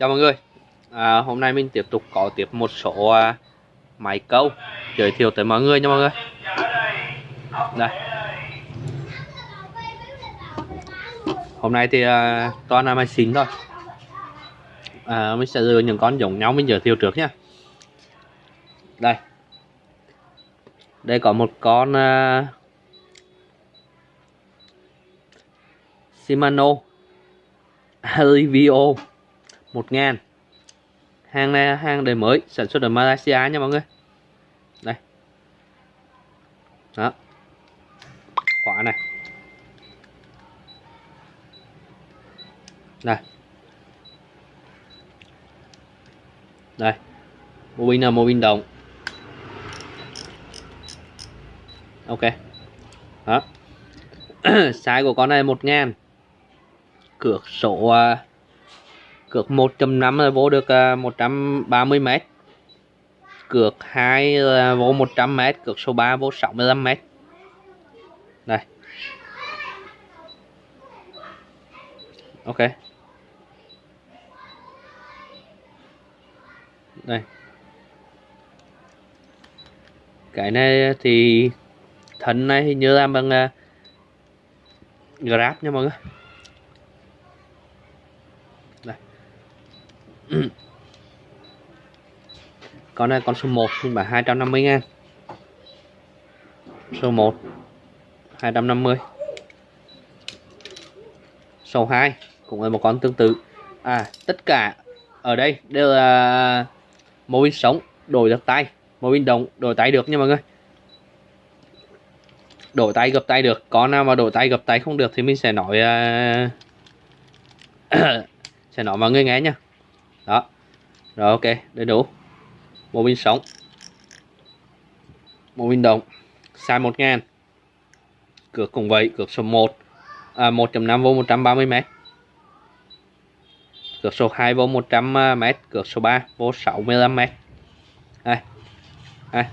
Chào mọi người. À, Hôm nay mình tiếp tục có tiếp một số à, máy câu giới thiệu tới mọi người nha mọi người. Đây. Hôm nay thì à, toàn là máy xịn thôi. À, Mình sẽ đưa những con giống nhau mình giới thiệu trước nhé Đây. Đây có một con à, Shimano Alivio 1000 hàng này hàng đời mới sản xuất ở Malaysia nha mọi người. Đây. Đó. Khóa này. Đây. Đây. Mô pin là mô pin đồng. Ok. Đó. Size của con này một ngàn. Cửa sổ uh, cược 1.5 là vô được à, 130 m cược 2 là vô 100 m cược số 3 vô 65 m đây. Ok. Đây. Cái này thì thân này hình như làm bằng uh, grab nha mọi người. con này con số 1 mình bán 250 ngàn số 1 250 số 2 cũng là một con tương tự. À tất cả ở đây đều là mô pin sống đổi được tay. Mô pin động đổi tay được nha mọi người. Đổi tay gập tay được. Có nào mà đổi tay gập tay không được thì mình sẽ nói uh, sẽ nói mọi người nghe nha đó. Rồi ok đầy đủ. Bộ pin sống. Bộ pin đồng size 1000 cược cùng vậy cược số 1 à, 1.5V 130 m cược số 2V 100 m cược số 3V 65 m đây. Đây.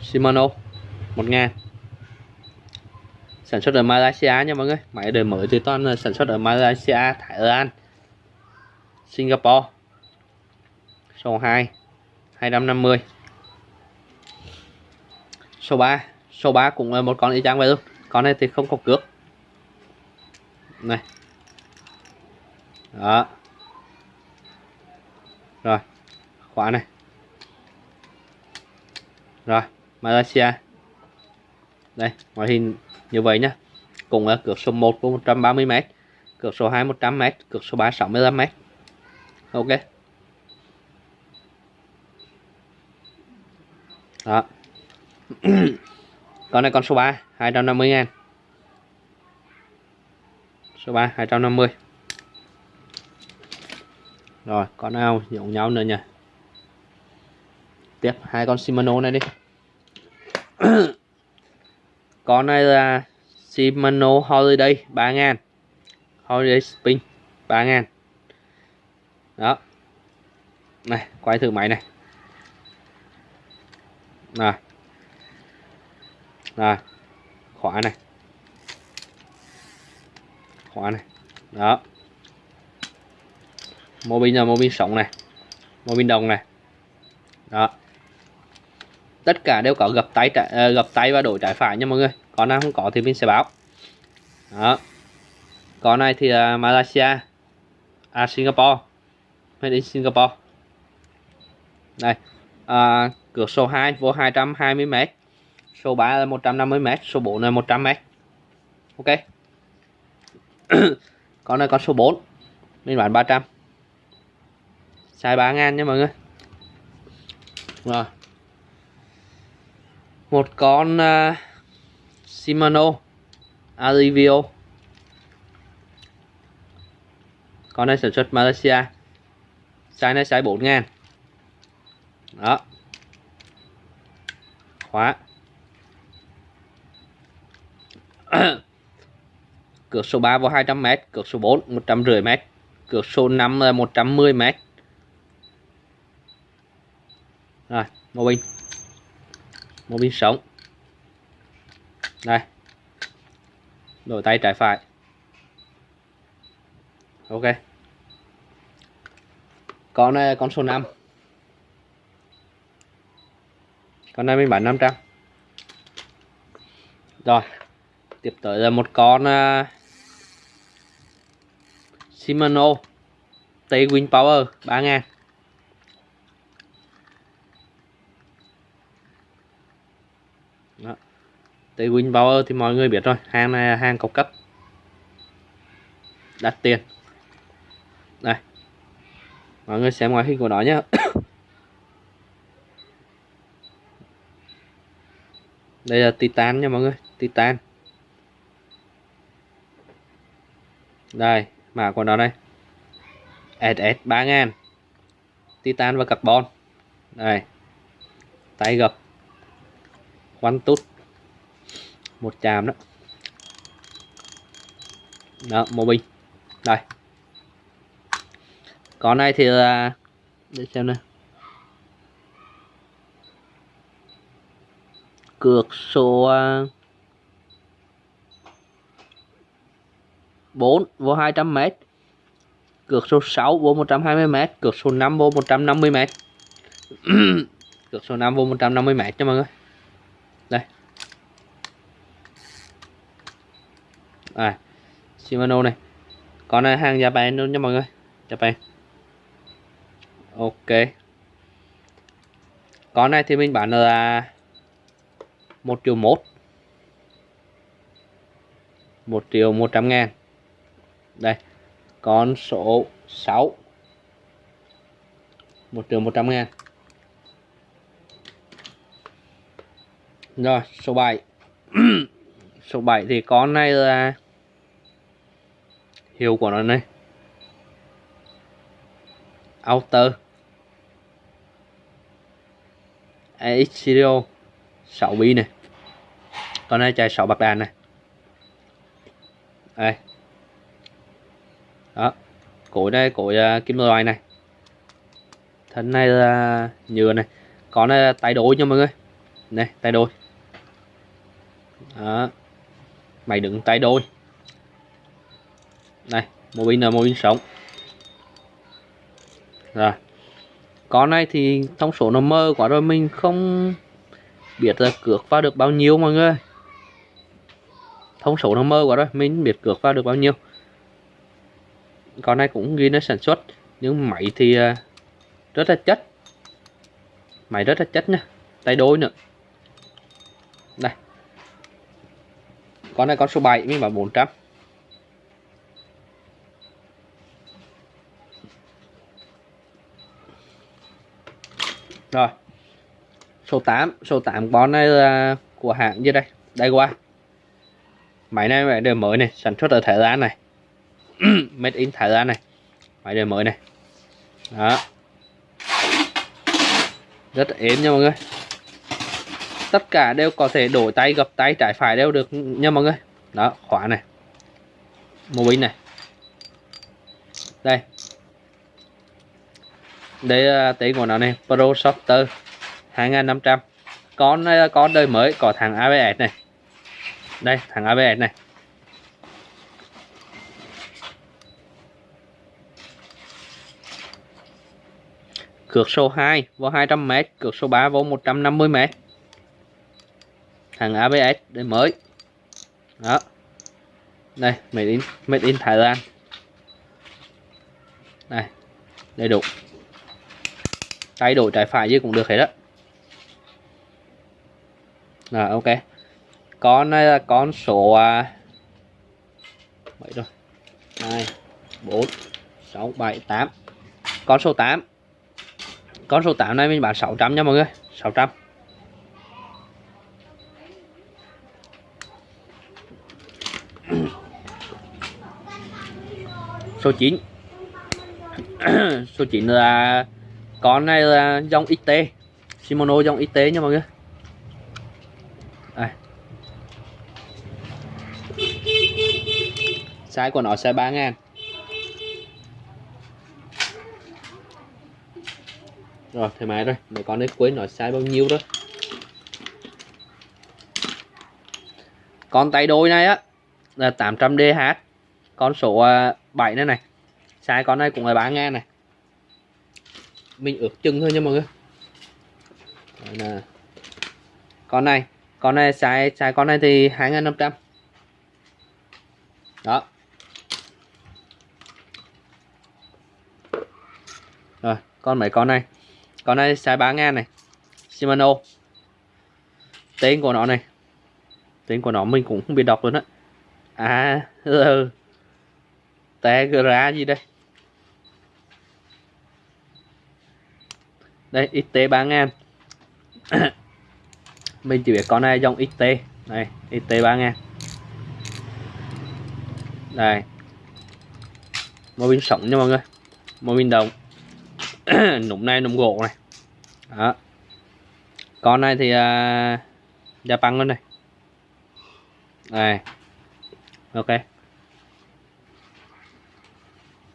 Shimano 1000 sản xuất ở Malaysia nha mọi người. Máy đời mới thì toàn sản xuất ở Malaysia Thái Lan. Singapore. Số 2 250 số 3 số 3 cũng là một con y chang vậy luôn con này thì không có cước. Này. Đó. Rồi, khóa này. Rồi, Malaysia. Đây, ngoại hình như vậy nhá. Cũng là cược số 1 của 130m cược số 2 100m cược số 3 65m ok. Đó. Con này con số 3 250 ngàn. Số 3 250 rồi, con nào giống nhau nữa nha tiếp hai con Shimano này đi. Con này là Shimano Holiday 3 ngàn. Holiday Spin 3 ngàn đó. Này quay thử máy này. Này. Này. Khóa này. Khóa này. Đó. Mô pin là mô pin sống này. Mô pin đồng này. Đó. Tất cả đều có gập tay uh, gập tay và đổi trái phải nha mọi người. Còn nào không có thì mình sẽ báo. Đó. Con này thì uh, Malaysia à Singapore made in Singapore. Đây à, cược số 2 vô 220m số 3 là 150m số 4 là 100m ok. Con này con số 4 mình bán 300 xài 3 ngàn nha mọi người. Rồi. Một con uh, Shimano Alivio con này sản xuất Malaysia size này size 4 ngàn đó. Khóa. Cược số 3 vào 200m cược số 4 150m cược số 5 là 110m rồi mô pin mô pin sống. Đây. Đổi tay trái phải. Ok con này con số 5 con này mình bán 500 rồi tiếp tới là một con uh, Shimano T Win Power 3 ngàn. Đó. T Win Power thì mọi người biết rồi hàng này là hàng cao cấp. Đắt tiền mọi người xem ngoại hình của nó nhé đây là titan nha mọi người, titan. Đây, mã của nó đây. SS 3000 titan và carbon. Đây. Tay gập quanh tút một chàm đó. Đó mô bình đây con này thì là để xem nào. Cược số à, 4 vô 200m cược số 6 vô 120m cược số 5 vô 150m cược số 5 vô 150m cho mọi người. Đây. À Shimano này. Con này hàng Japan luôn nha mọi người? Japan ok. Con này thì mình bán là một triệu một một triệu một trăm ngàn. Đây, con số 6 một triệu một trăm ngàn. Rồi, số 7 số 7 thì con này là hiệu của nó này. Outer. AX Studio 6 bi này con này chạy 6 bạc đàn này đây. Đó. Cối đây cối uh, à, kim loại này. Thân này là nhựa này. Con này là tay đôi nha mọi người. Này tay đôi. Đó. Mày đừng tay đôi. Đây mô pin là mô pin sống. Rồi con này thì thông số nó mơ quá rồi, mình không biết là cược vào được bao nhiêu mọi người. Thông số nó mơ quá rồi, mình biết cược vào được bao nhiêu. Con này cũng ghi nó sản xuất, nhưng máy thì à, rất là chất. Máy rất là chất nha, tay đôi nữa. Đây. Con này con số 7 mình bảo 400 rồi. Số 8 số 8 con này là của hãng dưới đây? Đây qua. Máy này máy đời mới này, sản xuất ở Thái Lan này. Made in Thái Lan này. Máy đời mới này. Đó. Rất êm nha mọi người. Tất cả đều có thể đổi tay, gập tay, trái phải đều được nha mọi người. Đó, khóa này. Mô binh này. Đây để là tên của nó này Pro Softer 2500 con này con đời mới, có thằng ABS này. Đây, thằng ABS này. Cược số 2 vô 200m cược số 3 vô 150m thằng ABS đời mới. Đó. Đây, made in made in Thái Lan. Đây, đầy đủ tay đổi trái phải gì cũng được hết đó rồi ok. Con này là con số à, mấy rồi? Hai bốn sáu bảy tám. Con số 8 con số 8 này mình bán 600 nha mọi người. 600 số 9 số 9 là con này là dòng XT Shimano dòng XT nha mọi người. Đây. size của nó size 3 ngàn. Rồi, thoải mái rồi. Để con đến cuối nó size bao nhiêu đó con tay đôi này á, là 800 DH con số à, 7 này này. Size con này cũng là 3 ngàn này mình ướp chừng thôi nha mọi người. Đấy là con này con này xài xài con này thì 2.500 đó. Rồi, con mấy con này? Con này xài 3 ngàn này. Shimano. Tên của nó này. Tên của nó mình cũng không biết đọc luôn á. À ừ. Tegra gì đây? Đây XT 3000 mình chỉ biết con này dòng XT này XT 3000 đây mô pin sống nha mọi người. Mô pin đồng. Nụm này nụm gỗ này. Đó. Con này thì uh, Japan luôn này. Này. Ok.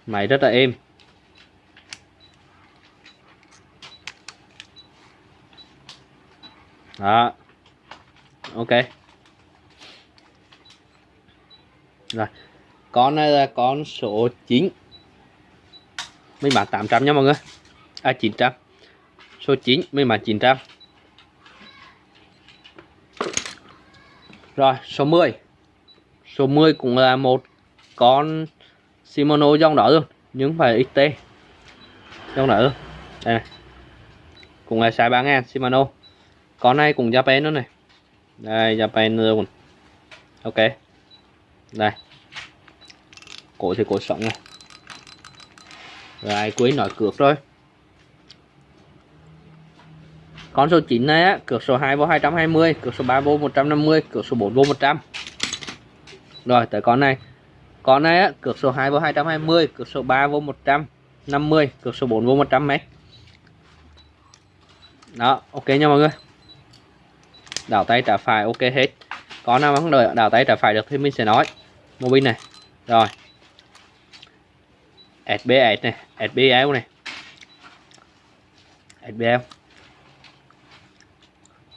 Máy rất là êm. Đó. Ok. Rồi. Con này là con số 9 mình bán 800 nha mọi người. À 900 số 9 mình bán 900 rồi, số 10 số 10 cũng là một con Shimano dòng đỏ luôn, nhưng phải XT dòng đỏ luôn. Đây này. Cũng là size 3000 Shimano con này cũng Japan nữa này. Đây Japan luôn ok. Đây. Cổ thì cổ sống này. Rồi cuối nói cược rồi con số 9 này á, cược số 2 vô 220 cược số 3 vô 150 cược số 4 vô 100 rồi, tới con này. Con này á, cược số 2 vô 220 cược số 3 vô 150 cược số 4 vô 100 mét. Đó, ok nha mọi người đảo tay trả phải ok hết. Có nào mà không đợi đảo tay trả phải được thì mình sẽ nói. Mô pin này rồi. SBS này SBL này. SBL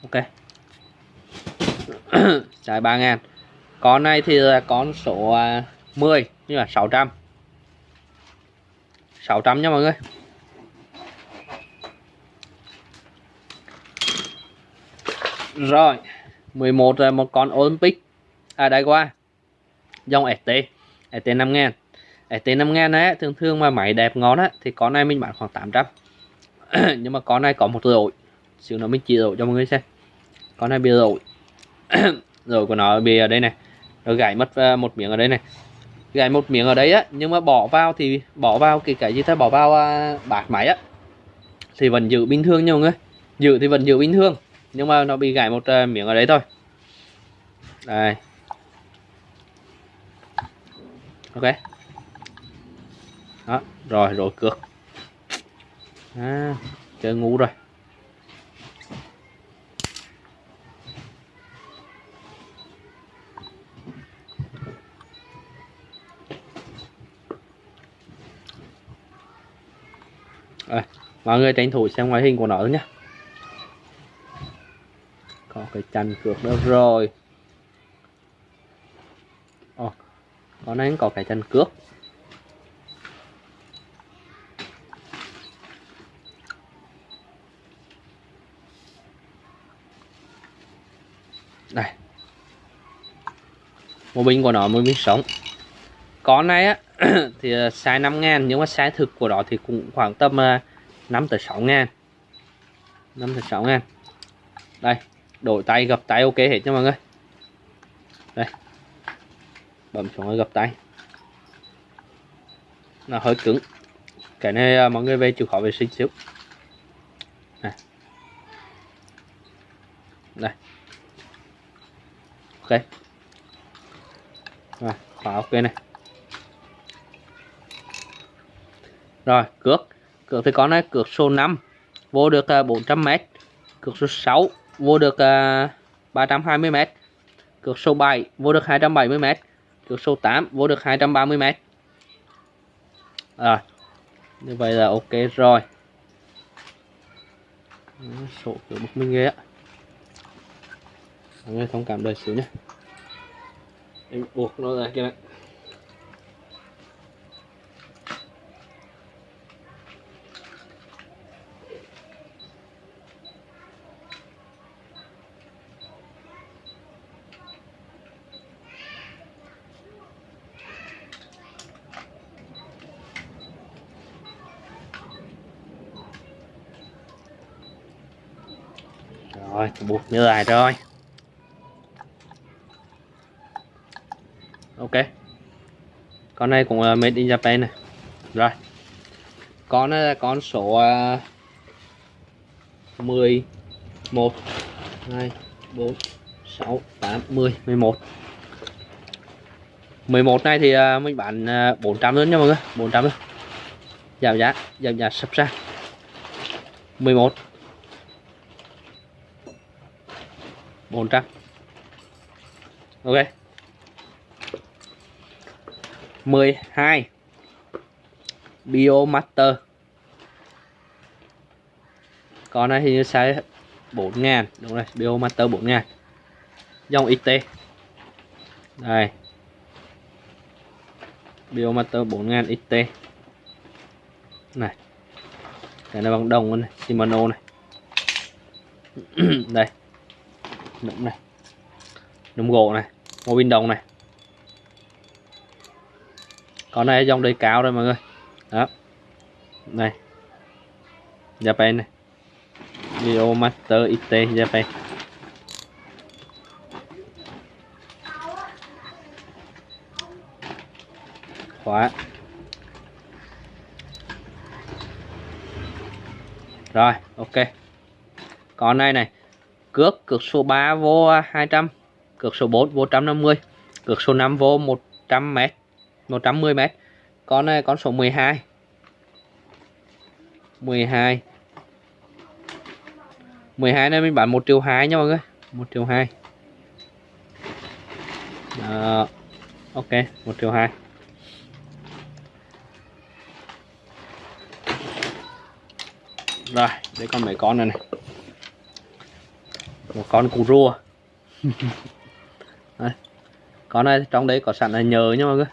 ok. Trái 3 ngàn. Con này thì là con số 10 à, như là 600 600 nha mọi người. Rồi 11 là một con Olympic. À đây qua. Dòng ST ST 5 ngàn. ST 5 ngàn ấy thường thường mà máy đẹp ngon á Thì con này mình bán khoảng 800 Nhưng mà con này có một rội Xíu nữa mình chỉ rội cho mọi người xem. Con này bị rội Rồi của nó bị ở đây này. Nó gãy mất ờ, một miếng ở đây này. Gãy một miếng ở đây á Nhưng mà bỏ vào thì bỏ vào cái cái gì ta? Bỏ vào à, bát máy á. Thì vẫn giữ bình thường nha mọi người. Giữ thì vẫn giữ bình thường nhưng mà nó bị gãy một uh, miếng ở đấy thôi. Đây. Ok. Đó rồi rồi cược. À, chơi ngu rồi. À, mọi người tranh thủ xem ngoại hình của nó nhé phải cái chành cược đó rồi. Ồ, con này có cái chành cước đây. Một bình của nó một bình sống. Con này á thì à, size 5 ngàn nhưng mà size thực của nó thì cũng khoảng tầm à, 5 tới 6 ngàn. 5 tới 6 ngàn. Đây đổi tay gập tay ok hết nha mọi người. Đây. Bấm xuống gập tay. Nó hơi cứng. Cái này à, mọi người về chịu khó vệ sinh xíu. Này. đây. Ok. Rồi khóa ok này. Rồi cước. Cược thì con này cược số 5 vô được 400m à, cược số 6 vô được à, uh, 320m cược số 7 vô được 270m cược số 8 vô được 230m rồi như vậy là ok rồi. Số kiểu bức minh ghê á. Mọi người thông cảm đời xíu nhé em buộc nó ra kia này. Rồi buộc như này rồi. Ok. Con này cũng là made in Japan này. Rồi. Con này là con số uh, 10 1 2 4 6 8 10 11 11 này thì ờ, mình bán 400 luôn nha mọi người. 400 luôn. Giảm giá giảm giá sắp ra 11 400 ok. 12 Biomaster con này hình như size 4 ngàn. Đúng rồi Biomaster 4 ngàn. Dòng XT đây. Biomaster 4000 XT này. Cái này bằng đồng này, Shimano này. Đây nụm này. Nụm gỗ này. Mô pin đồng này. Con này, dòng đầy cao rồi mọi người. Đó. Này. Japan này. Video Master XT Japan. Khóa. Rồi, ok. Con này này cước cược số 3 vô 200 cược số 4 vô 150 cược số 5 vô 100 m 110 m con này, con số 12 12 12 này mình bán 1 triệu 2 nha mọi người 1 triệu 2 Đó. ok 1 triệu 2 rồi, để con mấy con này này một con cù rùa. Đây. con này trong đấy có sẵn là nhờ nha mọi người.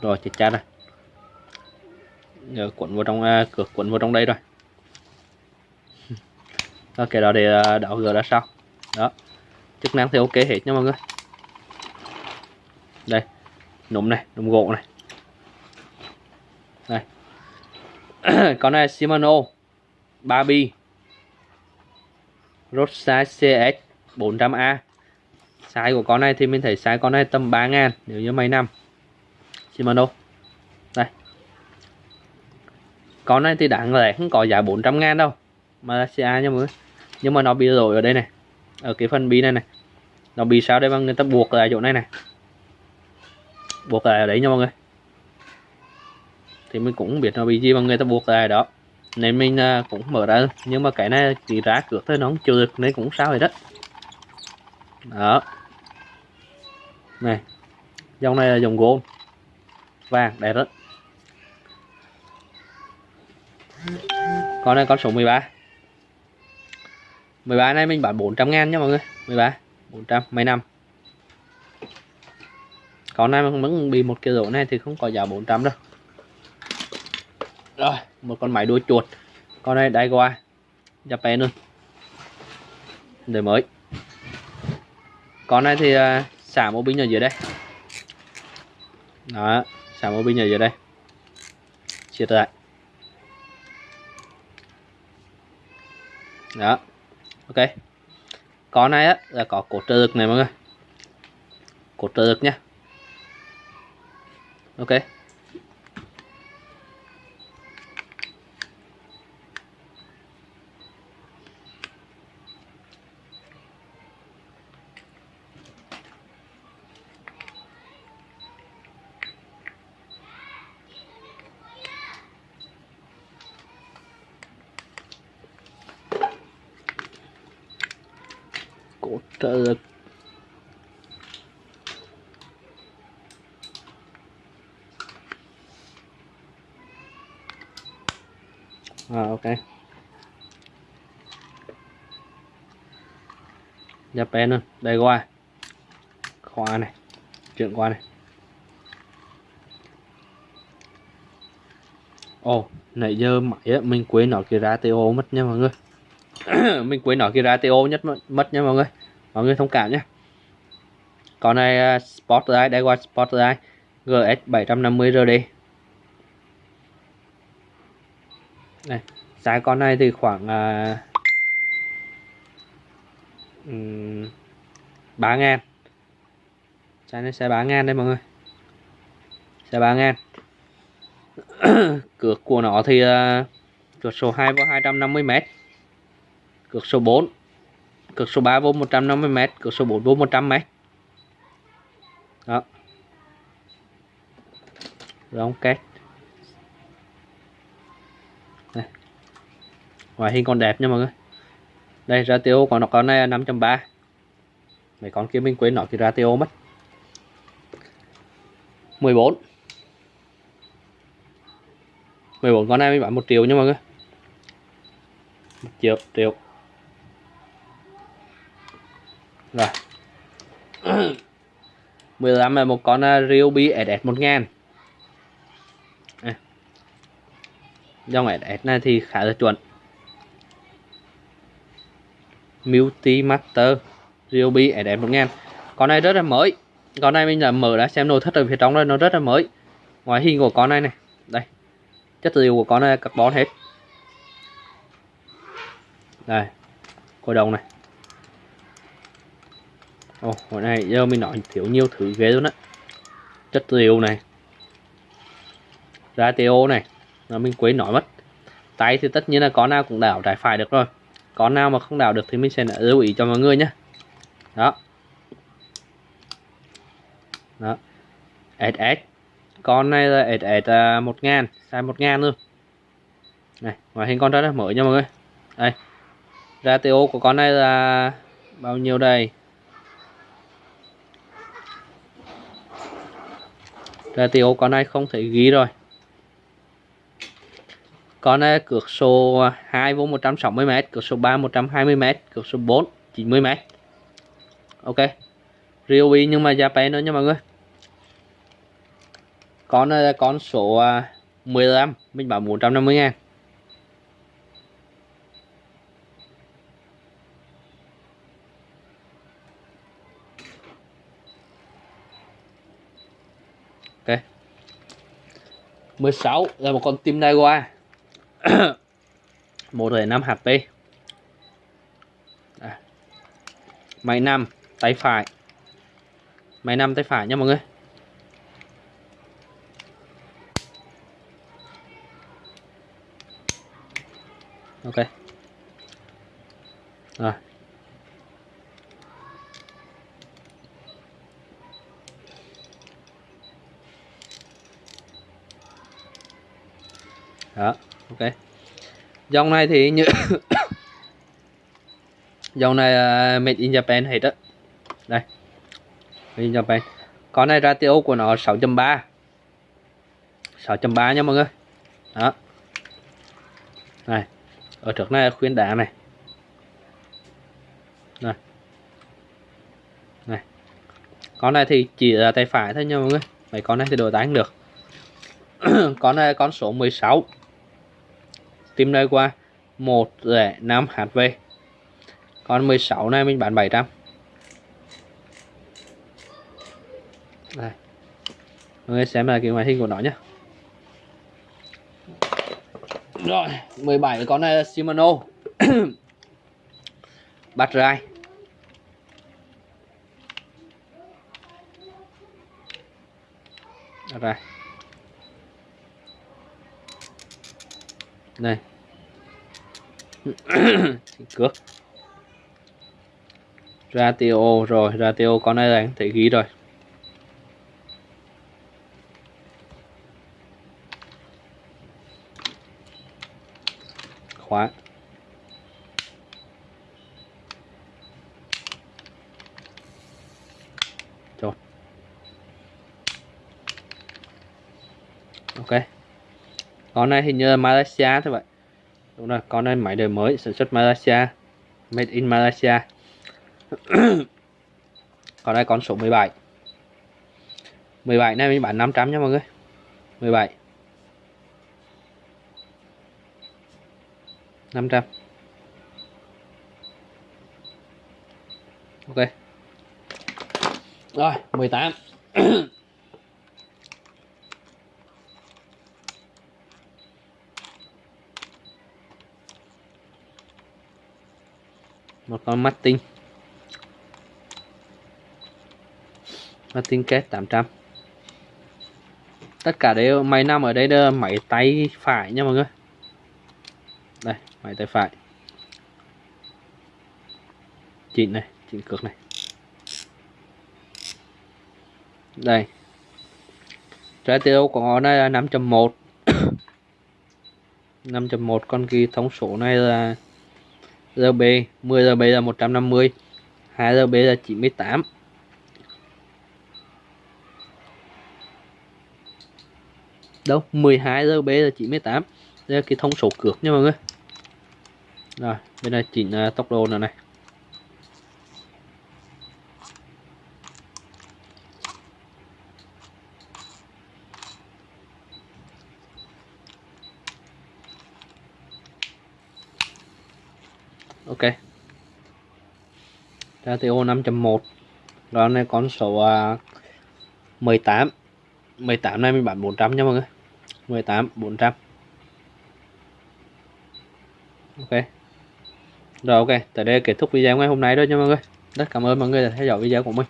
Rồi chết cha rồi. Nhờ cuộn vào trong uh, cửa cuộn vào trong đây rồi. Ok đó để uh, đảo gỡ ra sau. Đó. Chức năng thì ok hết nha mọi người. Đây núm này núm gỗ này. Đây. Con này Shimano. 3 bi. Rosa CS 400A size của con này thì mình thấy size con này tầm 3 ngàn, nếu như mấy năm. Shimano đây. Con này thì đáng lẽ không có giá 400 ngàn đâu Malaysia nha mọi người. Nhưng mà nó bị rồi ở đây này, ở cái phần bi này này. Nó bị sao đây mà người ta buộc lại chỗ này này. Buộc lại ở đấy nha mọi người. Thì mình cũng không biết nó bị gì mà người ta buộc lại đó nên mình à, cũng mở ra. Nhưng mà cái này chỉ ra cược thôi nó không chưa được nên cũng sao vậy đó. Đó. Này dòng này là dòng gold vàng đẹp đó. Con này con số 13 13 này mình bán 400 ngàn nha mọi người. 13 400 mấy năm. Con này mà vẫn bị một cái rổ này thì không có giá 400 đâu. Rồi một con máy đuôi chuột. Con này đai qua Japan luôn. Đời mới. Con này thì uh, xả mô binh ở dưới đây. Đó xả mô binh ở dưới đây. Chia lại. Đó ok. Con này á là có cột trợ lực này mọi người. Cột trợ lực nhá ok cột trợ lực. À, ok. Japan luôn đây qua. Khóa này chuyện qua này. Ồ oh, nãy giờ máy á mình quên nó cái ratio mất nha mọi người. Mình quên nói cái ratio nhất mất nha mọi người mọi người thông cảm nhé. Con này à, uh, Sport Eye đây qua Sport Eye GS 750 RD này giá con này thì khoảng uh, um, 3 ngàn. Trái này sẽ 3 ngàn đây mọi người. Sẽ 3 ngàn. Cược của nó thì à, uh, cược số 2 vô 250m cược số 4 cực số 3 vô 150m cực số 4 vô 100m đó. Rong két. Đây. ngoại hình còn đẹp nha mọi người. Đây ratio của nó con này là 5.3 mấy con kia mình quên nói cái ratio mất. 14 14 con này mình bán 1 triệu nha mọi người. 1 triệu triệu. Rồi. 15 là một con uh, Ryobi SS 1000 à. dòng SS này thì khá là chuẩn. Multi Master Ryobi SS 1000 con này rất là mới. Con này mình đã mở đã xem nội thất ở phía trong đây nó rất là mới. Ngoại hình của con này này. Đây. Chất liệu của con này là carbon hết. Đây. Cổ đồng này ồ, hồi này giờ mình nói thiếu nhiều thứ ghê luôn á. Chất rượu này ratio này là mình quên nói mất. Tay thì tất nhiên là con nào cũng đảo trái phải được rồi. Con nào mà không đảo được thì mình sẽ lưu ý cho mọi người nhé đó. Đó. SS con này là SS 1000 size 1000 luôn. Này, ngoại hình con rất là mới nha mọi người. Đây. Ratio của con này là bao nhiêu đây? Rồi thì ô, con này không thể ghi rồi. Con này cược số 2 vô 160m cược số 3 120m cược số 4 90m ok. Ryobi nhưng mà giá bé nữa nha mọi người. Con này là con số à, 15 mình bảo 450 ngàn. 16 là một con tim Daiwa 1,5 HP. À. máy 5 tay phải. Máy 5 tay phải nha mọi người. Ok. Rồi. Đó ok. Dòng này thì như dòng này uh, made in Japan hết á. Đây. Made in Japan. Con này ratio của nó 6.3 6.3 nha mọi người. Đó. Này ở trước này khuyên đá này. Này. Này. Con này thì chỉ là tay phải thôi nha mọi người. Mấy con này thì đổi tay được. Con này con số 16 tìm nơi qua 105 HV còn 16 này mình bán 700 đây. Mọi người xem là cái ngoại hình của nó nhé rồi 17 con này là Shimano. Bắt rai. Bắt rai. Này Cước. Ratio rồi Ratio con này là anh thấy ghi rồi. Khóa rồi ok con này hình như là Malaysia thôi vậy đúng rồi con này máy đời mới sản xuất Malaysia, made in Malaysia. Con này con số 17 17 này mình bán 500 nha mọi người. 17 500 ok. Rồi 18 một con Martin. Martin kết 800 tất cả đều máy nằm ở đây là máy tay phải nha mọi người. Đây, máy tay phải. Chỉnh này chỉnh cược này. Đây. Trái tiêu của nó này là 5.1 5.1 con kỳ thông số này là RB 10 RB là 150 2 RB là 98 đâu 12 RB là 98 đây là cái thông số cược nha mọi người. Rồi bên này chỉnh uh, tốc độ nữa này ok ra 5.1 đó này con số uh, 18 18 này mình bán 400 nha mọi người. 18 400 ok. Rồi ok Tới đây kết thúc video ngày hôm nay đó nha mọi người. Rất cảm ơn mọi người đã theo dõi video của mình.